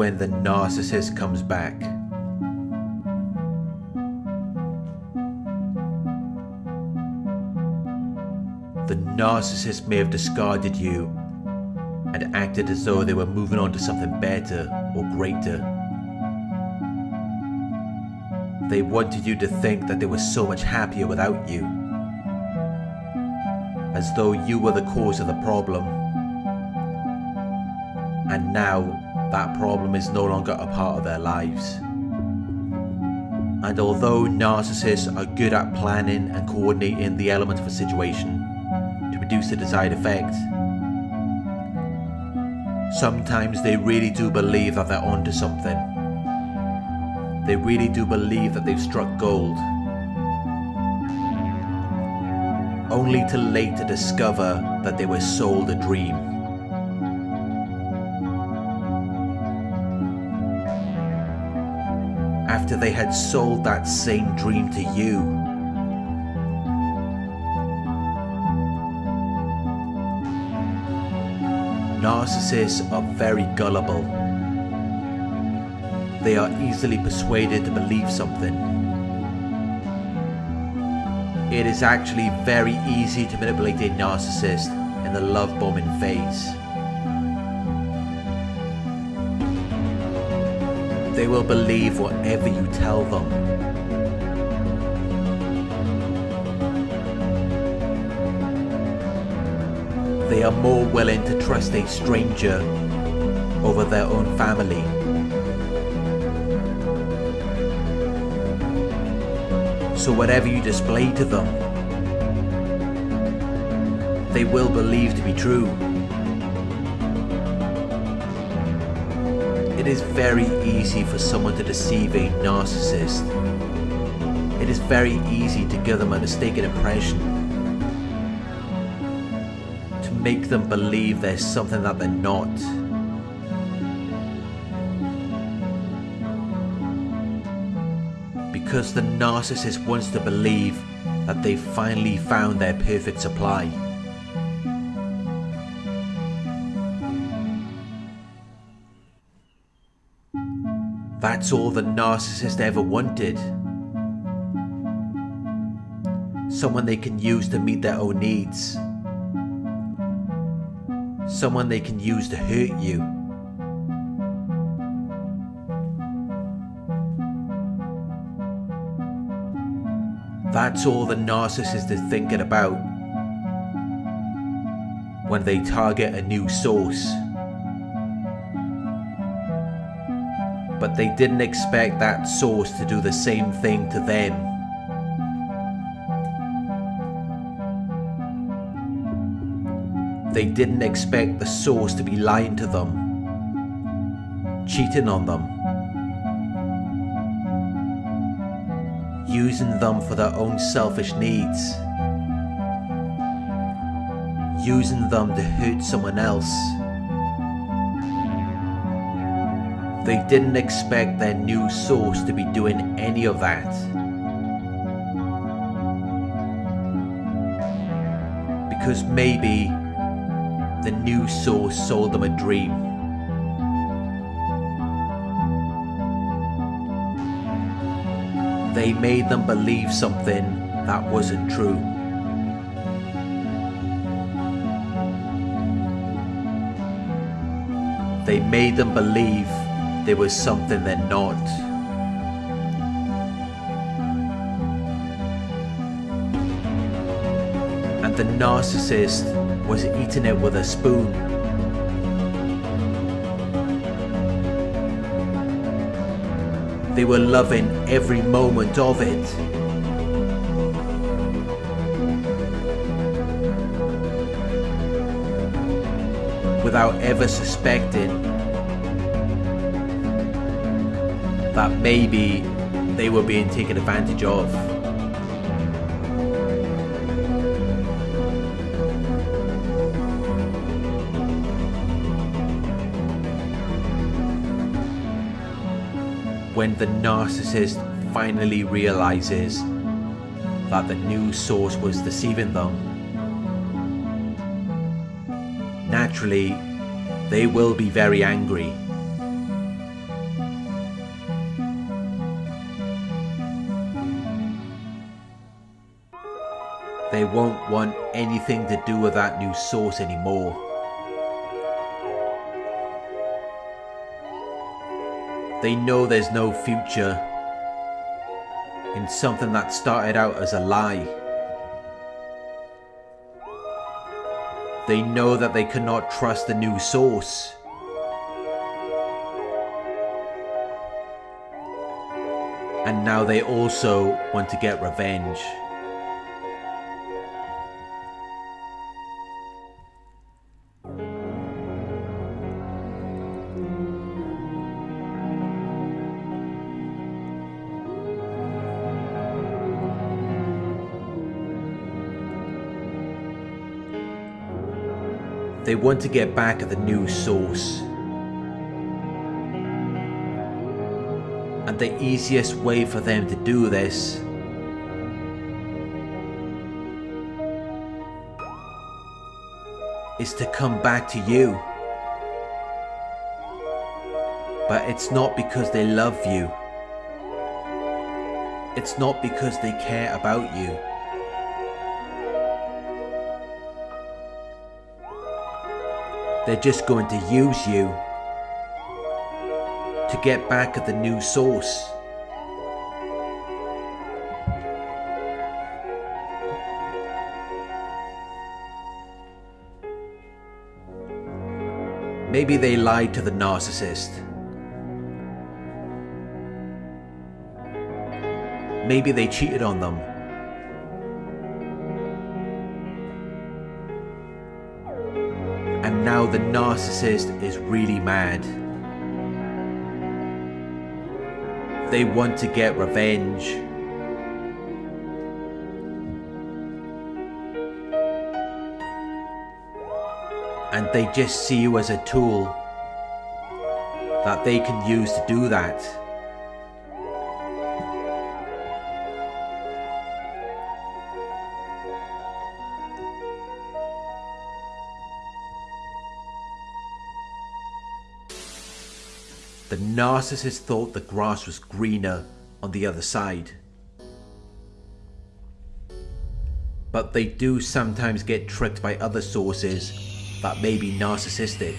when the narcissist comes back. The narcissist may have discarded you and acted as though they were moving on to something better or greater. They wanted you to think that they were so much happier without you, as though you were the cause of the problem. And now that problem is no longer a part of their lives. And although narcissists are good at planning and coordinating the elements of a situation to produce the desired effect, sometimes they really do believe that they're onto something. They really do believe that they've struck gold. Only to later discover that they were sold a dream. After they had sold that same dream to you. Narcissists are very gullible. They are easily persuaded to believe something. It is actually very easy to manipulate a narcissist in the love bombing phase. They will believe whatever you tell them. They are more willing to trust a stranger over their own family. So whatever you display to them, they will believe to be true. Is very easy for someone to deceive a narcissist. It is very easy to give them a mistaken impression. To make them believe there's something that they're not. Because the narcissist wants to believe that they've finally found their perfect supply. That's all the narcissist ever wanted. Someone they can use to meet their own needs. Someone they can use to hurt you. That's all the narcissist is thinking about when they target a new source. But they didn't expect that source to do the same thing to them. They didn't expect the source to be lying to them, cheating on them, using them for their own selfish needs, using them to hurt someone else. They didn't expect their new source to be doing any of that. Because maybe the new source sold them a dream. They made them believe something that wasn't true. They made them believe there was something they're not. And the narcissist was eating it with a spoon. They were loving every moment of it. Without ever suspecting that maybe they were being taken advantage of. When the narcissist finally realizes that the news source was deceiving them, naturally they will be very angry They won't want anything to do with that new source anymore. They know there's no future in something that started out as a lie. They know that they cannot trust the new source. And now they also want to get revenge. They want to get back at the new source. And the easiest way for them to do this is to come back to you. But it's not because they love you. It's not because they care about you. They're just going to use you to get back at the new source. Maybe they lied to the narcissist. Maybe they cheated on them. Now the narcissist is really mad. They want to get revenge. And they just see you as a tool that they can use to do that. The narcissist thought the grass was greener on the other side. But they do sometimes get tricked by other sources that may be narcissistic.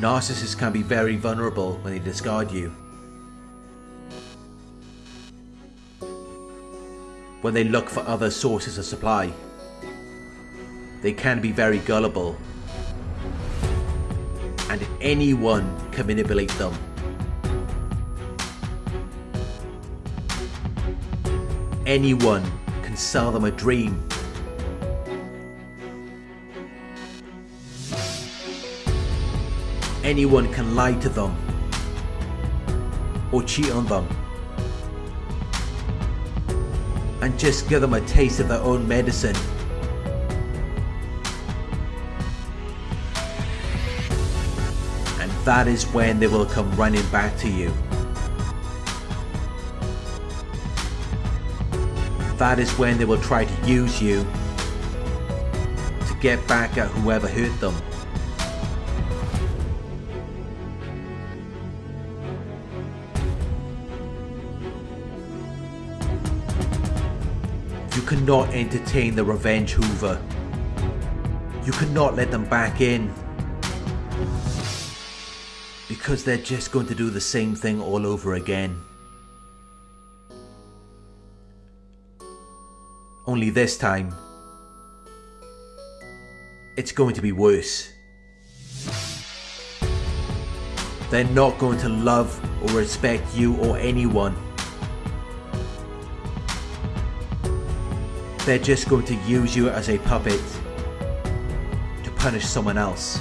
Narcissists can be very vulnerable when they discard you. When they look for other sources of supply. They can be very gullible and anyone can manipulate them. Anyone can sell them a dream. Anyone can lie to them or cheat on them and just give them a taste of their own medicine that is when they will come running back to you. That is when they will try to use you to get back at whoever hurt them. You cannot entertain the revenge hoover. You cannot let them back in because they're just going to do the same thing all over again. Only this time, it's going to be worse. They're not going to love or respect you or anyone. They're just going to use you as a puppet to punish someone else.